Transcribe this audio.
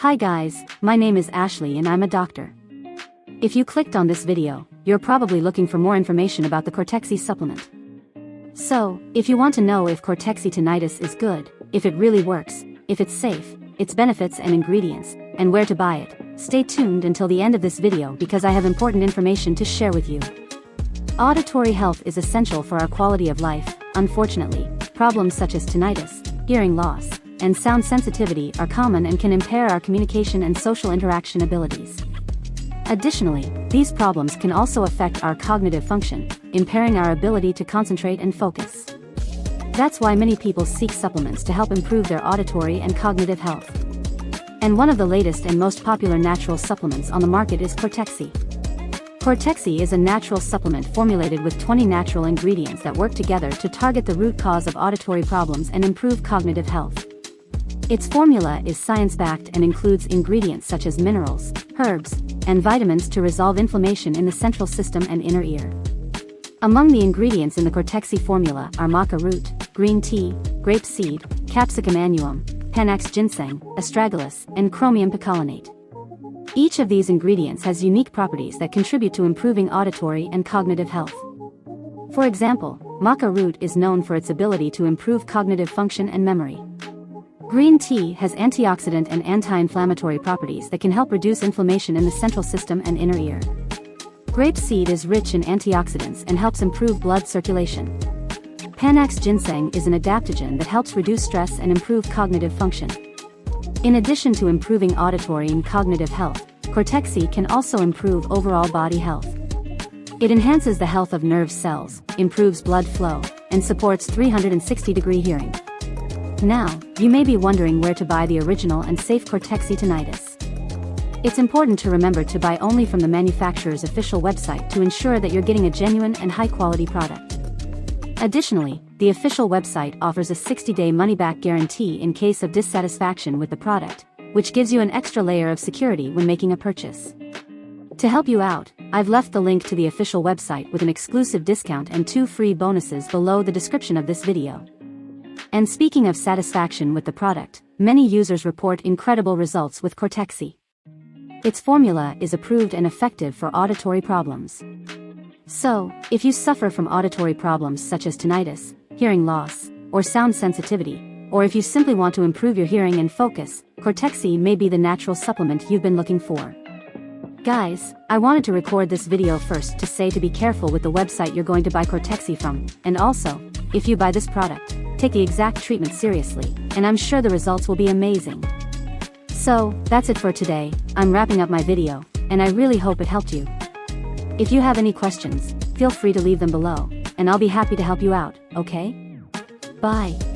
Hi guys, my name is Ashley and I'm a doctor. If you clicked on this video, you're probably looking for more information about the Cortexi supplement. So, if you want to know if Cortexi tinnitus is good, if it really works, if it's safe, its benefits and ingredients, and where to buy it, stay tuned until the end of this video because I have important information to share with you. Auditory health is essential for our quality of life, unfortunately, problems such as tinnitus, hearing loss, and sound sensitivity are common and can impair our communication and social interaction abilities. Additionally, these problems can also affect our cognitive function, impairing our ability to concentrate and focus. That's why many people seek supplements to help improve their auditory and cognitive health. And one of the latest and most popular natural supplements on the market is Cortexi. Cortexi is a natural supplement formulated with 20 natural ingredients that work together to target the root cause of auditory problems and improve cognitive health. Its formula is science-backed and includes ingredients such as minerals, herbs, and vitamins to resolve inflammation in the central system and inner ear. Among the ingredients in the Cortexi formula are maca root, green tea, grape seed, capsicum annuum, panax ginseng, astragalus, and chromium picolinate. Each of these ingredients has unique properties that contribute to improving auditory and cognitive health. For example, maca root is known for its ability to improve cognitive function and memory. Green tea has antioxidant and anti-inflammatory properties that can help reduce inflammation in the central system and inner ear. Grape seed is rich in antioxidants and helps improve blood circulation. Panax ginseng is an adaptogen that helps reduce stress and improve cognitive function. In addition to improving auditory and cognitive health, Cortexi can also improve overall body health. It enhances the health of nerve cells, improves blood flow, and supports 360 degree hearing. Now, you may be wondering where to buy the original and safe Cortexi tinnitus. It's important to remember to buy only from the manufacturer's official website to ensure that you're getting a genuine and high-quality product. Additionally, the official website offers a 60-day money-back guarantee in case of dissatisfaction with the product, which gives you an extra layer of security when making a purchase. To help you out, I've left the link to the official website with an exclusive discount and two free bonuses below the description of this video. And speaking of satisfaction with the product, many users report incredible results with Cortexi. Its formula is approved and effective for auditory problems. So, if you suffer from auditory problems such as tinnitus, hearing loss, or sound sensitivity, or if you simply want to improve your hearing and focus, Cortexi may be the natural supplement you've been looking for. Guys, I wanted to record this video first to say to be careful with the website you're going to buy Cortexi from, and also, if you buy this product, take the exact treatment seriously, and I'm sure the results will be amazing. So, that's it for today, I'm wrapping up my video, and I really hope it helped you. If you have any questions, feel free to leave them below, and I'll be happy to help you out, okay? Bye.